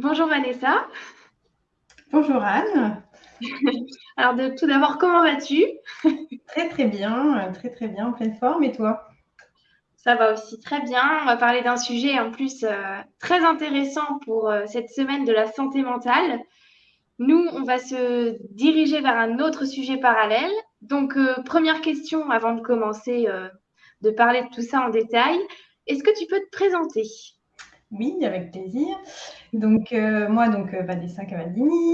Bonjour Vanessa. Bonjour Anne. Alors tout d'abord, comment vas-tu? Très très bien, très très bien, en pleine forme. Et toi? Ça va aussi très bien. On va parler d'un sujet en plus euh, très intéressant pour euh, cette semaine de la santé mentale. Nous, on va se diriger vers un autre sujet parallèle. Donc, euh, première question avant de commencer de parler de tout ça en détail. Est-ce que tu peux te présenter? Oui, avec plaisir. Donc euh, moi, donc euh, Vanessa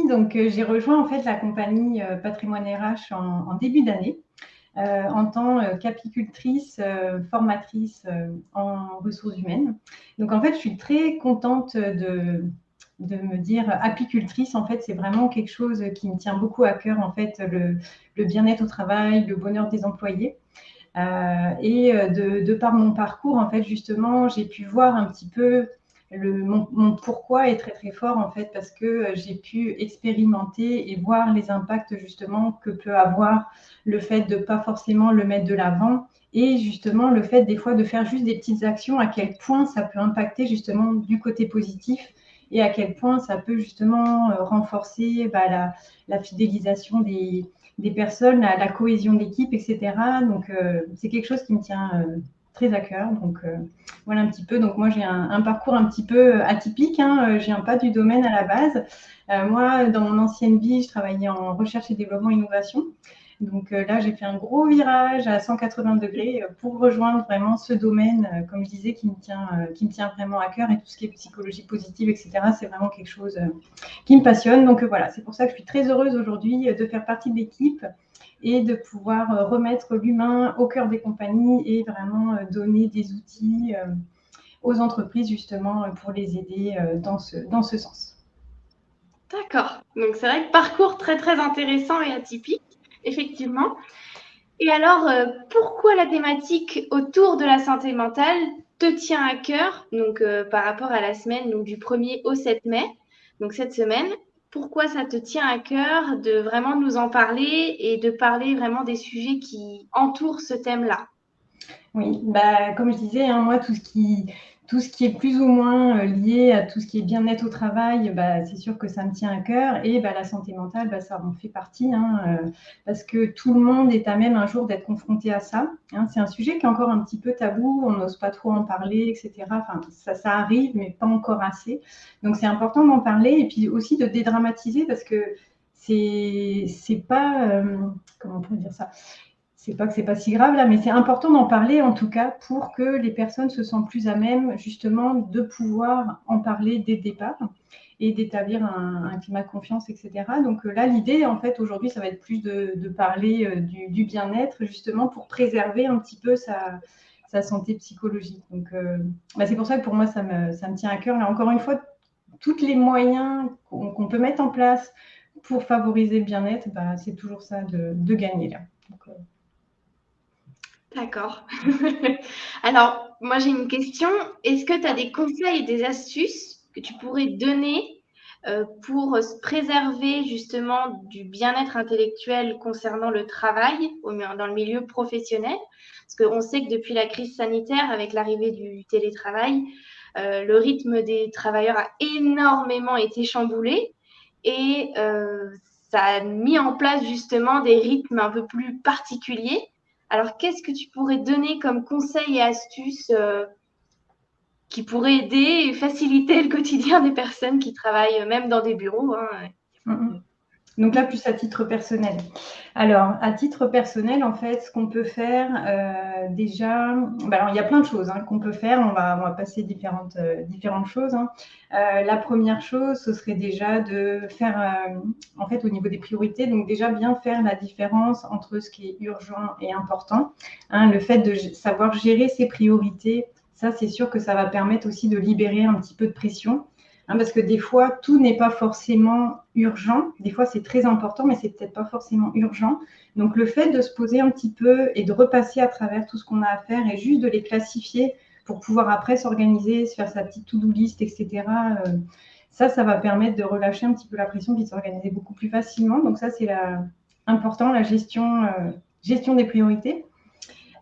donc euh, j'ai rejoint en fait la compagnie Patrimoine RH en, début d'année en tant qu'apicultrice, formatrice en ressources humaines. Donc en fait, je suis très contente de, de me dire apicultrice. En fait, c'est vraiment quelque chose qui me tient beaucoup à cœur. En fait, le, le bien-être au travail, le bonheur des employés. et de, de, par mon parcours, en fait, justement, j'ai pu voir un petit peu mon, pourquoi est très très fort en fait parce que euh, j'ai pu expérimenter et voir les impacts justement que peut avoir le fait de pas forcément le mettre de l'avant et justement le fait des fois de faire juste des petites actions à quel point ça peut impacter justement du côté positif et à quel point ça peut justement euh, renforcer bah, la, fidélisation des, personnes, la, cohésion d'équipe, etc. Donc euh, c'est quelque chose qui me tient très à cœur. Donc euh, voilà un petit peu. Donc moi j'ai un, parcours un petit peu euh, atypique. Hein. Euh, je viens pas du domaine à la base. moi dans mon ancienne vie, je travaillais en recherche et développement innovation. Donc là, j'ai fait un gros virage à 180 degrés pour rejoindre vraiment ce domaine, comme je disais, qui me tient, qui me tient vraiment à cœur et tout ce qui est psychologie positive, etc. C'est vraiment quelque chose qui me passionne. Donc voilà, c'est pour ça que je suis très heureuse aujourd'hui de faire partie de l'équipe et de pouvoir euh, remettre l'humain au cœur des compagnies et vraiment euh, donner des outils euh, aux entreprises justement pour les aider dans ce, dans ce sens. D'accord. Donc c'est vrai que parcours très très intéressant et atypique, effectivement. Et alors, pourquoi la thématique autour de la santé mentale te tient à cœur, donc par rapport à la semaine donc, du 1er au 7 mai, donc cette semaine pourquoi ça te tient à cœur de vraiment nous en parler et de parler vraiment des sujets qui entourent ce thème-là? Oui, bah, comme je disais, hein, moi, tout ce qui, tout ce qui est plus ou moins euh, lié à tout ce qui est bien-être au travail, bah, c'est sûr que ça me tient à cœur. Et bah, la santé mentale, bah, ça en fait partie, hein, euh, parce que tout le monde est à même un jour d'être confronté à ça. Hein. C'est un sujet qui est encore un petit peu tabou, on n'ose pas trop en parler, etc. Enfin, ça, arrive, mais pas encore assez. Donc c'est important d'en parler et puis aussi de dédramatiser, parce que c'est pas, euh, comment on pourrait dire ça? C'est pas que c'est pas si grave là, mais c'est important d'en parler en tout cas pour que les personnes se sentent plus à même justement de pouvoir en parler dès le départ et d'établir un, climat de confiance, etc. Donc euh, là, l'idée en fait aujourd'hui, ça va être plus de, parler euh, du, bien-être justement pour préserver un petit peu sa, santé psychologique. Donc euh, bah, c'est pour ça que pour moi, ça me, ça me tient à cœur. Là, encore une fois, tous les moyens qu'on peut mettre en place pour favoriser le bien-être, bah, c'est toujours ça de, gagner là. D'accord. Alors, moi j'ai une question. Est-ce que tu as des conseils des astuces que tu pourrais donner euh, pour se préserver justement du bien-être intellectuel concernant le travail dans le milieu professionnel? Parce qu'on sait que depuis la crise sanitaire, avec l'arrivée du télétravail, euh, le rythme des travailleurs a énormément été chamboulé et euh, ça a mis en place justement des rythmes un peu plus particuliers. Alors, qu'est-ce que tu pourrais donner comme conseils et astuces euh, qui pourraient aider et faciliter le quotidien des personnes qui travaillent même dans des bureaux hein? mm-hmm. Donc là, plus à titre personnel. Alors, à titre personnel, en fait, ce qu'on peut faire euh, déjà, bah, il y a plein de choses hein, qu'on peut faire. On va, on va passer différentes, euh, choses. Hein. Euh, la première chose, ce serait déjà de faire, en fait, au niveau des priorités, donc déjà bien faire la différence entre ce qui est urgent et important. Hein. le fait de savoir gérer ses priorités, ça, c'est sûr que ça va permettre aussi de libérer un petit peu de pression. Hein, parce que des fois, tout n'est pas forcément urgent. Des fois, c'est très important, mais c'est peut-être pas forcément urgent. Donc, le fait de se poser un petit peu et de repasser à travers tout ce qu'on a à faire et juste de les classifier pour pouvoir après s'organiser, se faire sa petite to-do list, etc. Euh, ça, ça va permettre de relâcher un petit peu la pression puis de s'organiser beaucoup plus facilement. Donc, ça, c'est important, la gestion, euh, gestion des priorités.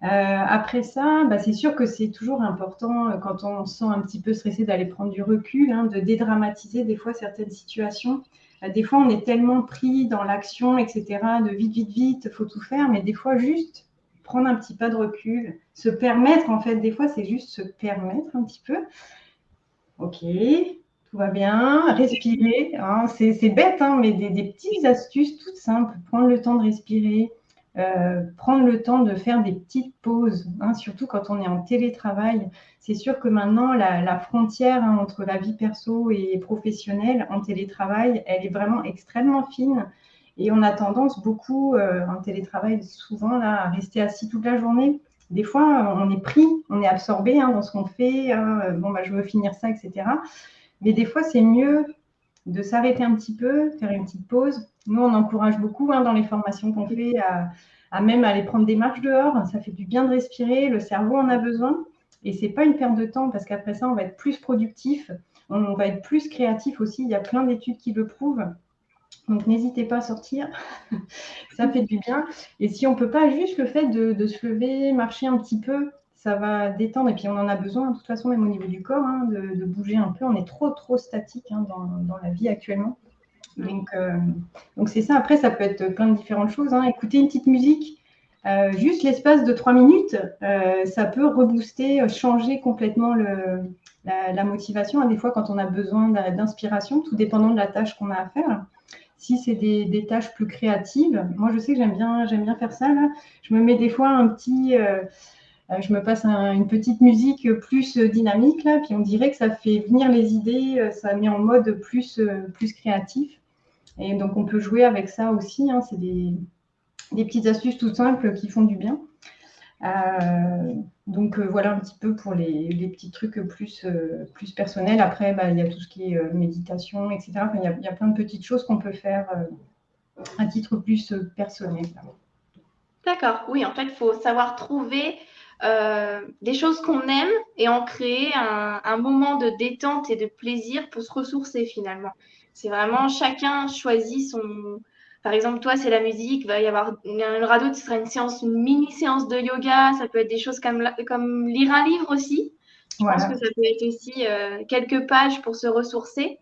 Après ça, bah, c'est sûr que c'est toujours important quand on se sent un petit peu stressé d'aller prendre du recul, hein, de dédramatiser des fois certaines situations. des fois, on est tellement pris dans l'action, etc., de vite, vite, vite, faut tout faire, mais des fois, juste prendre un petit pas de recul, se permettre, en fait, des fois, c'est juste se permettre un petit peu. Ok, tout va bien, respirer. Hein, c'est bête, hein, mais des, petites astuces toutes simples. Prendre le temps de respirer, euh, prendre le temps de faire des petites pauses, hein, surtout quand on est en télétravail. C'est sûr que maintenant, la, frontière entre la vie perso et professionnelle en télétravail, elle est vraiment extrêmement fine. Et on a tendance beaucoup euh, en télétravail, souvent, là, à rester assis toute la journée. Des fois, on est pris, on est absorbé dans ce qu'on fait. bon, bah, je veux finir ça, etc. Mais des fois, c'est mieux de s'arrêter un petit peu, faire une petite pause. Nous, on encourage beaucoup hein, dans les formations qu'on fait à, même aller prendre des marches dehors. Ça fait du bien de respirer, le cerveau en a besoin. Et ce n'est pas une perte de temps parce qu'après ça, on va être plus productif, on va être plus créatif aussi. Il y a plein d'études qui le prouvent. Donc n'hésitez pas à sortir, ça fait du bien. Et si on ne peut pas, juste le fait de, se lever, marcher un petit peu, ça va détendre. Et puis on en a besoin, de toute façon, même au niveau du corps, hein, de, bouger un peu. On est trop, trop statique hein, dans, la vie actuellement. Donc euh, donc c'est ça. Après, ça peut être plein de différentes choses. Hein. Écouter une petite musique, euh, juste l'espace de trois minutes, euh, ça peut rebooster, changer complètement la, motivation. Des fois, quand on a besoin d'inspiration, tout dépendant de la tâche qu'on a à faire. Si c'est des, tâches plus créatives, moi je sais que j'aime bien, j'aime bien faire ça. Je me mets des fois un petit, euh, je me passe une petite musique plus dynamique, là, puis on dirait que ça fait venir les idées, euh, ça met en mode plus, euh, plus créatif. Et donc, on peut jouer avec ça aussi. Hein. c'est des, petites astuces tout simples qui font du bien. donc, voilà un petit peu pour les, petits trucs plus, plus personnels. Après, bah, il y a tout ce qui est méditation, etc. il, y a, plein de petites choses qu'on peut faire à titre plus personnel. D'accord, oui, en fait, il faut savoir trouver euh, des choses qu'on aime et en créer un, moment de détente et de plaisir pour se ressourcer finalement. C'est vraiment chacun choisit son. Par exemple, toi, c'est la musique, il va y avoir une, radio, ce sera une séance, une mini séance de yoga, ça peut être des choses comme, comme lire un livre aussi. Je pense que ça peut être aussi euh, quelques pages pour se ressourcer.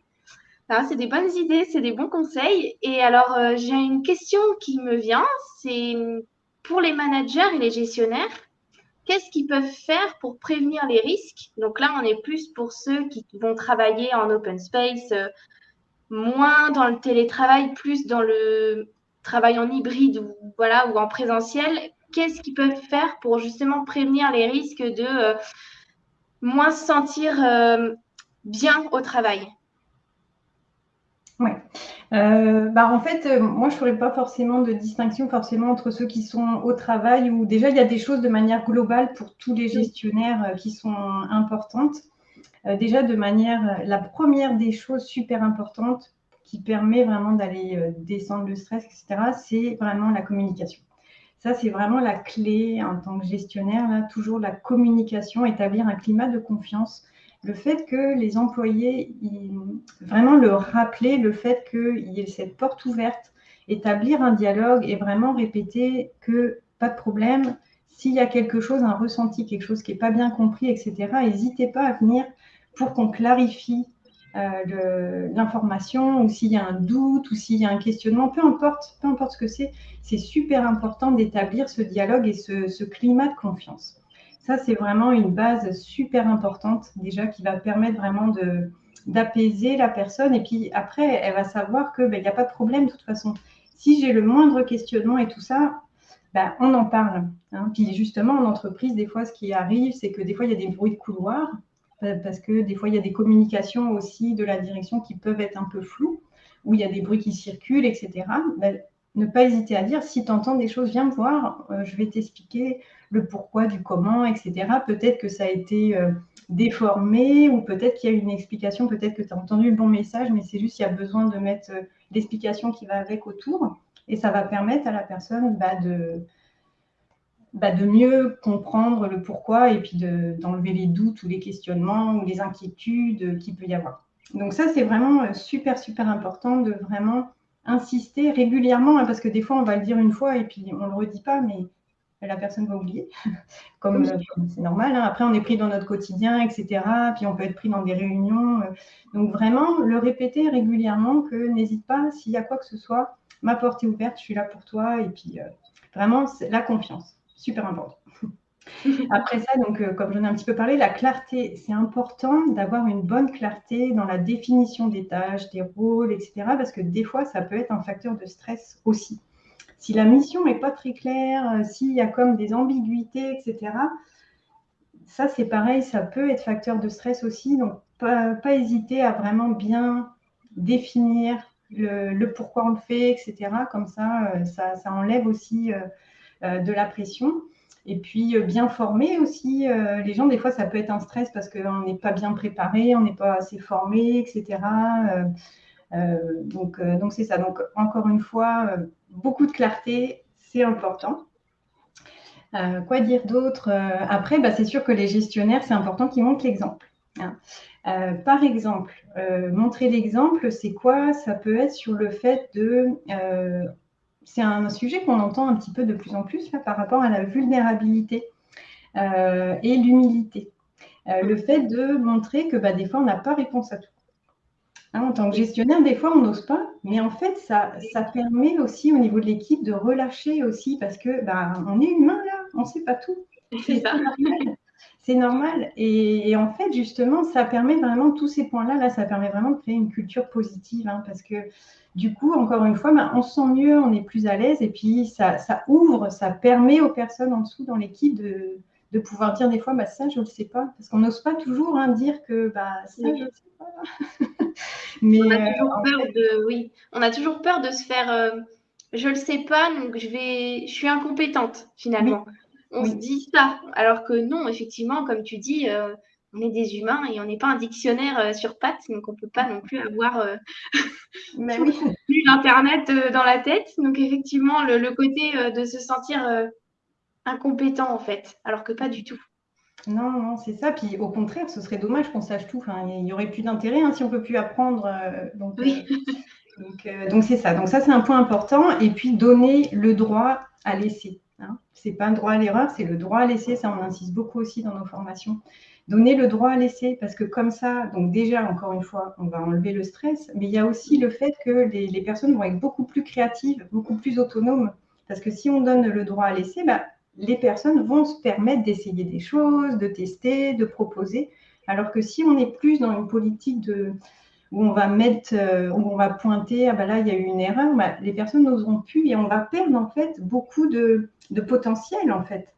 C'est des bonnes idées, c'est des bons conseils. Et alors, euh, j'ai une question qui me vient, c'est pour les managers et les gestionnaires, qu'est-ce qu'ils peuvent faire pour prévenir les risques? Donc là, on est plus pour ceux qui vont travailler en open space, euh, moins dans le télétravail, plus dans le travail en hybride ou, voilà, ou en présentiel. Qu'est-ce qu'ils peuvent faire pour justement prévenir les risques de euh, moins se sentir euh, bien au travail? Oui. Euh, bah en fait, euh, moi, je ne ferais pas forcément de distinction forcément entre ceux qui sont au travail ou déjà, il y a des choses de manière globale pour tous les gestionnaires euh, qui sont importantes. déjà, de manière, la première des choses super importantes qui permet vraiment d'aller descendre le stress, etc., c'est vraiment la communication. Ça, c'est vraiment la clé en tant que gestionnaire, là, toujours la communication, établir un climat de confiance le fait que les employés, vraiment le rappeler, le fait qu'il y ait cette porte ouverte, établir un dialogue et vraiment répéter que pas de problème, s'il y a quelque chose, un ressenti, quelque chose qui n'est pas bien compris, etc., n'hésitez pas à venir pour qu'on clarifie euh, l'information ou s'il y a un doute ou s'il y a un questionnement, peu importe, peu importe ce que c'est, c'est super important d'établir ce dialogue et ce climat de confiance. Ça, c'est vraiment une base super importante déjà qui va permettre vraiment d'apaiser la personne. Et puis après, elle va savoir qu'il ben, n'y a pas de problème de toute façon. Si j'ai le moindre questionnement et tout ça, ben, on en parle. Hein. Puis justement, en entreprise, des fois, ce qui arrive, c'est que des fois, il y a des bruits de couloir, parce que des fois, il y a des communications aussi de la direction qui peuvent être un peu floues, où il y a des bruits qui circulent, etc. ne pas hésiter à dire, si tu entends des choses, viens me voir, euh, je vais t'expliquer le pourquoi du comment, etc. Peut-être que ça a été euh, déformé ou peut-être qu'il y a une explication, peut-être que tu as entendu le bon message, mais c'est juste qu'il y a besoin de mettre euh, l'explication qui va avec autour et ça va permettre à la personne bah, de, bah, de mieux comprendre le pourquoi et puis d'enlever les doutes ou les questionnements ou les inquiétudes qu'il peut y avoir. Donc ça, c'est vraiment super, super important de vraiment insister régulièrement, hein, parce que des fois, on va le dire une fois et puis on ne le redit pas, mais la personne va oublier, comme c'est normal. Hein. Après, on est pris dans notre quotidien, etc. Puis on peut être pris dans des réunions. donc vraiment, le répéter régulièrement que n'hésite pas, s'il y a quoi que ce soit, ma porte est ouverte, je suis là pour toi. Et puis vraiment, la confiance, super important. Après ça, donc, euh, comme j'en ai un petit peu parlé, la clarté, c'est important d'avoir une bonne clarté dans la définition des tâches, des rôles, etc. Parce que des fois, ça peut être un facteur de stress aussi. Si la mission n'est pas très claire, euh, s'il y a comme des ambiguïtés, etc., ça, c'est pareil, ça peut être facteur de stress aussi. Donc, pas, hésiter à vraiment bien définir le, pourquoi on le fait, etc. Comme ça, euh, ça, enlève aussi de la pression. Et puis euh, bien former aussi euh, les gens. Des fois, ça peut être un stress parce qu'on n'est pas bien préparé, on n'est pas assez formé, etc. Euh, donc, donc c'est ça. Donc encore une fois, beaucoup de clarté, c'est important. quoi dire d'autre Après, bah, c'est sûr que les gestionnaires, c'est important qu'ils montrent l'exemple. Hein. par exemple, montrer l'exemple, c'est quoi? Ça peut être sur le fait de c'est un sujet qu'on entend un petit peu de plus en plus par rapport à la vulnérabilité euh, et l'humilité. Euh, le fait de montrer que bah, des fois, on n'a pas réponse à tout. Hein, en tant que gestionnaire, des fois, on n'ose pas, mais en fait, ça, ça permet aussi au niveau de l'équipe de relâcher aussi parce que bah, on est humain là, on ne sait pas tout. C'est normal. C'est normal. Et, en fait, justement, ça permet vraiment, tous ces points-là, là, ça permet vraiment de créer une culture positive hein, parce que du coup, encore une fois, ben, on se sent mieux, on est plus à l'aise et puis ça, ouvre, ça permet aux personnes en dessous dans l'équipe de, pouvoir dire des fois, bah, ça, je ne le sais pas. Parce qu'on n'ose pas toujours hein, dire que bah, ça, je ne le sais pas. Mais, on, a euh, toujours peur de, oui. on a toujours peur de se faire, euh, je ne le sais pas, donc je, vais, je suis incompétente finalement. On se dit ça, alors que non, effectivement, comme tu dis, euh, on est des humains et on n'est pas un dictionnaire euh, sur pattes, donc on ne peut pas non plus avoir euh, oui. l'Internet euh, dans la tête. Donc effectivement, le, côté de se sentir incompétent en fait, alors que pas du tout. Non, non, c'est ça. Puis au contraire, ce serait dommage qu'on sache tout. Enfin, il n'y aurait plus d'intérêt hein, si on ne peut plus apprendre. donc, donc, c'est ça. Donc ça, c'est un point important. Et puis donner le droit à laisser. Ce n'est pas un droit à l'erreur, c'est le droit à laisser. Ça, on insiste beaucoup aussi dans nos formations donner le droit à laisser, parce que comme ça, donc déjà, encore une fois, on va enlever le stress, mais il y a aussi le fait que les, personnes vont être beaucoup plus créatives, beaucoup plus autonomes, parce que si on donne le droit à laisser, bah, les personnes vont se permettre d'essayer des choses, de tester, de proposer, alors que si on est plus dans une politique de, où on va mettre, euh, où on va pointer, ah bah là, il y a eu une erreur, bah, les personnes n'oseront plus et on va perdre en fait beaucoup de, de potentiel en fait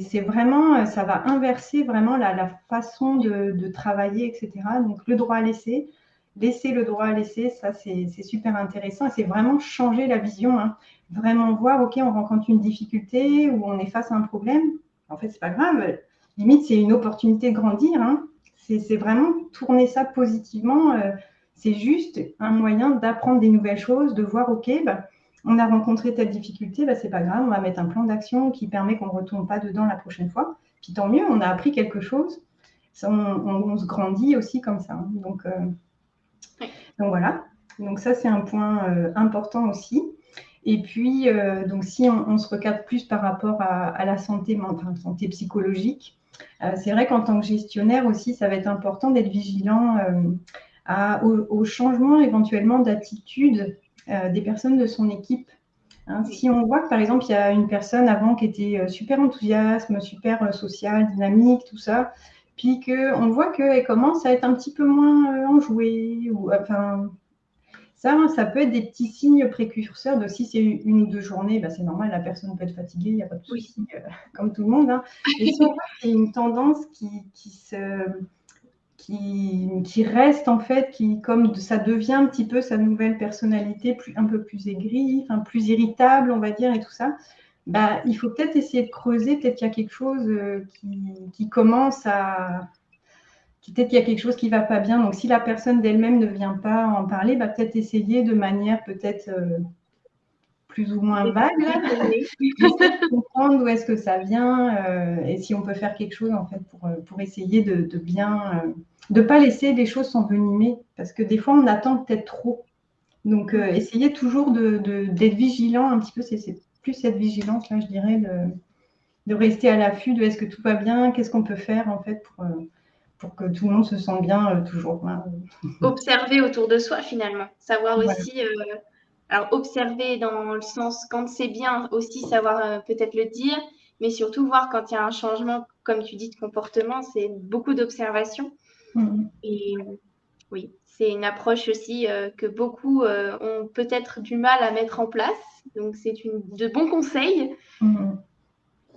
c'est vraiment, ça va inverser vraiment la, façon de, travailler, etc. Donc, le droit à laisser, laisser le droit à laisser, ça, c'est super intéressant. C'est vraiment changer la vision. Hein. Vraiment voir, OK, on rencontre une difficulté ou on est face à un problème. En fait, c'est pas grave. Limite, c'est une opportunité de grandir. Hein. C'est vraiment tourner ça positivement. Euh, c'est juste un moyen d'apprendre des nouvelles choses, de voir, OK, bah, on a rencontré telle difficulté, bah, c'est pas grave, on va mettre un plan d'action qui permet qu'on ne retourne pas dedans la prochaine fois. Puis tant mieux, on a appris quelque chose. on, se grandit aussi comme ça. Hein. Donc, euh, donc voilà. Donc ça, c'est un point euh, important aussi. Et puis, euh, donc si on, se recadre plus par rapport à, la santé mentale, santé psychologique, c'est vrai qu'en tant que gestionnaire aussi, ça va être important d'être vigilant au, au, changement éventuellement d'attitude euh, des personnes de son équipe. Hein, si on voit que par exemple il y a une personne avant qui était euh, super enthousiaste, super euh, sociale, dynamique, tout ça, puis qu'on voit qu'elle commence à être un petit peu moins enjouée, ou enfin ça, ça peut être des petits signes précurseurs de si c'est une ou deux journées, bah, c'est normal, la personne peut être fatiguée, il n'y a pas de souci, comme tout le monde. Hein. Et si a une tendance qui, qui se qui, reste en fait, qui comme ça devient un petit peu sa nouvelle personnalité, plus, un peu plus aigrie, enfin, plus irritable, on va dire, et tout ça, bah, il faut peut-être essayer de creuser, peut-être qu'il y a quelque chose euh, qui, commence à... Peut-être qu'il y a quelque chose qui ne va pas bien. Donc, si la personne d'elle-même ne vient pas en parler, bah, peut-être essayer de manière peut-être euh, plus ou moins vague, de comprendre d'où est-ce que ça vient euh, et si on peut faire quelque chose en fait pour, pour essayer de, de bien de ne pas laisser les choses s'envenimer, parce que des fois, on attend peut-être trop. Donc, euh, essayez toujours d'être de, vigilant un petit peu. C'est plus cette vigilance, là, je dirais, de, de rester à l'affût de est-ce que tout va bien, qu'est-ce qu'on peut faire en fait pour, pour que tout le monde se sente bien toujours. Hein. Observer autour de soi finalement, savoir aussi alors, observer dans le sens quand c'est bien, aussi savoir euh, peut-être le dire, mais surtout voir quand il y a un changement, comme tu dis, de comportement, c'est beaucoup d'observation. Mm-hmm. Et oui, c'est une approche aussi euh, que beaucoup euh, ont peut-être du mal à mettre en place. Donc, c'est de bons conseils. Mm-hmm.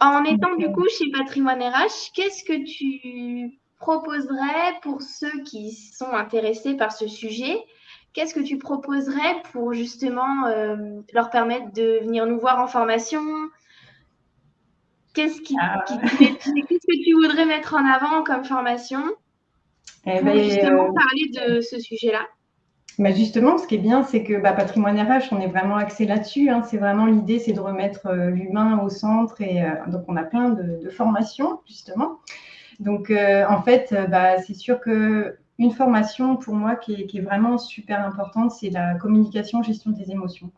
En étant du coup chez Patrimoine RH, qu'est-ce que tu proposerais pour ceux qui sont intéressés par ce sujet Qu'est-ce que tu proposerais pour justement euh, leur permettre de venir nous voir en formation? Qu'est-ce ah. que tu voudrais mettre en avant comme formation eh pour ben, justement euh, parler de ce sujet-là? Bah, justement, ce qui est bien, c'est que bah, Patrimoine RH, on est vraiment axé là-dessus. Hein. C'est vraiment l'idée, c'est de remettre euh, l'humain au centre. Et donc, on a plein de, formations, justement. Donc, en fait, bah, c'est sûr que une formation pour moi qui est, vraiment super importante, c'est la communication, gestion des émotions.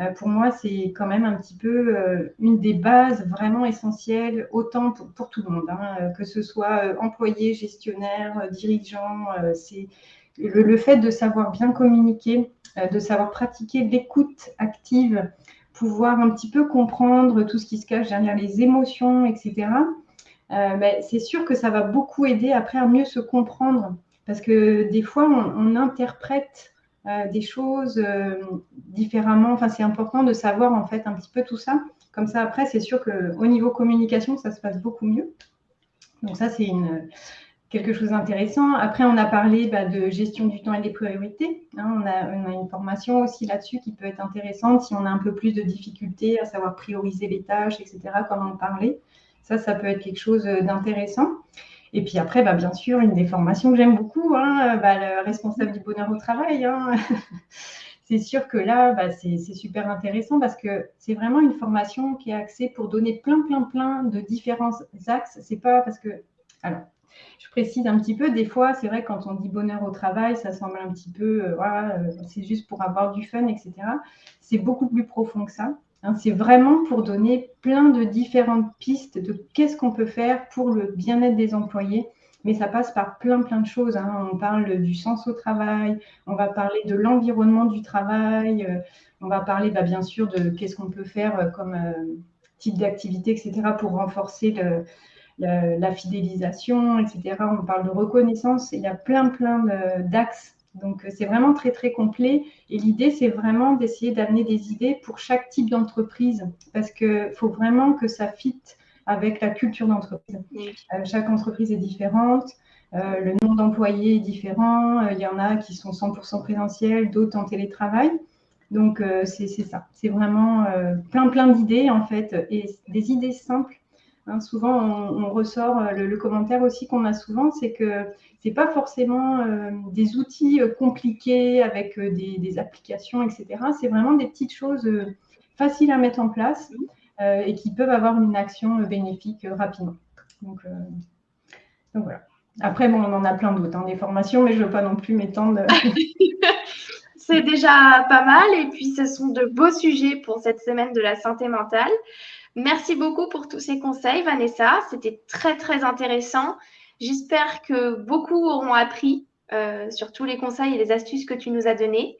Euh, pour moi, c'est quand même un petit peu euh, une des bases vraiment essentielles, autant pour, tout le monde, hein, euh, que ce soit employé, gestionnaire, dirigeant. c'est le, fait de savoir bien communiquer, de savoir pratiquer l'écoute active, pouvoir un petit peu comprendre tout ce qui se cache derrière les émotions, etc. Ben, c'est sûr que ça va beaucoup aider après à mieux se comprendre parce que des fois, on, interprète euh, des choses euh, différemment. Enfin, c'est important de savoir en fait un petit peu tout ça. Comme ça, après, c'est sûr qu'au niveau communication, ça se passe beaucoup mieux. Donc ça, c'est quelque chose d'intéressant. Après, on a parlé bah, de gestion du temps et des priorités. Hein. on, a, une formation aussi là-dessus qui peut être intéressante si on a un peu plus de difficultés à savoir prioriser les tâches, etc., comme on parlait. Ça, ça peut être quelque chose d'intéressant. Et puis après, bah, bien sûr, une des formations que j'aime beaucoup, hein, bah, le responsable du bonheur au travail. Hein. c'est sûr que là, bah, c'est super intéressant parce que c'est vraiment une formation qui est axée pour donner plein, plein, plein de différents axes. C'est pas parce que. Alors, je précise un petit peu, des fois, c'est vrai, quand on dit bonheur au travail, ça semble un petit peu, euh, euh, c'est juste pour avoir du fun, etc. C'est beaucoup plus profond que ça. Hein, c'est vraiment pour donner plein de différentes pistes de qu'est-ce qu'on peut faire pour le bien-être des employés. Mais ça passe par plein, plein de choses. Hein. On parle du sens au travail, on va parler de l'environnement du travail, euh, on va parler bah, bien sûr de qu'est-ce qu'on peut faire euh, comme euh, type d'activité, etc., pour renforcer la fidélisation, etc. On parle de reconnaissance. Il y a plein, plein d'axes donc, euh, c'est vraiment très, très complet. Et l'idée, c'est vraiment d'essayer d'amener des idées pour chaque type d'entreprise, parce qu'il faut vraiment que ça fitte avec la culture d'entreprise. Euh, chaque entreprise est différente. Euh, le nombre d'employés est différent. Il y en a qui sont 100% présentiels, d'autres en télétravail. Donc, c'est ça. C'est vraiment plein, plein d'idées, en fait, et des idées simples Hein, souvent, on, ressort euh, le, commentaire aussi qu'on a souvent, c'est que ce n'est pas forcément euh, des outils euh, compliqués avec des, applications, etc. C'est vraiment des petites choses faciles à mettre en place et qui peuvent avoir une action bénéfique rapidement. Donc, voilà. Après, bon, on en a plein d'autres, hein, des formations, mais je ne veux pas non plus m'étendre. c'est déjà pas mal. Et puis, ce sont de beaux sujets pour cette semaine de la santé mentale. Merci beaucoup pour tous ces conseils, Vanessa. C'était très, très intéressant. J'espère que beaucoup auront appris euh, sur tous les conseils et les astuces que tu nous as donnés.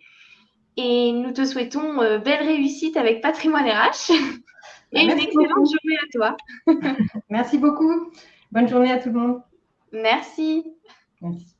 Et nous te souhaitons euh, belle réussite avec Patrimoine RH et une excellente journée à toi. Merci beaucoup. Bonne journée à tout le monde. Merci. Merci.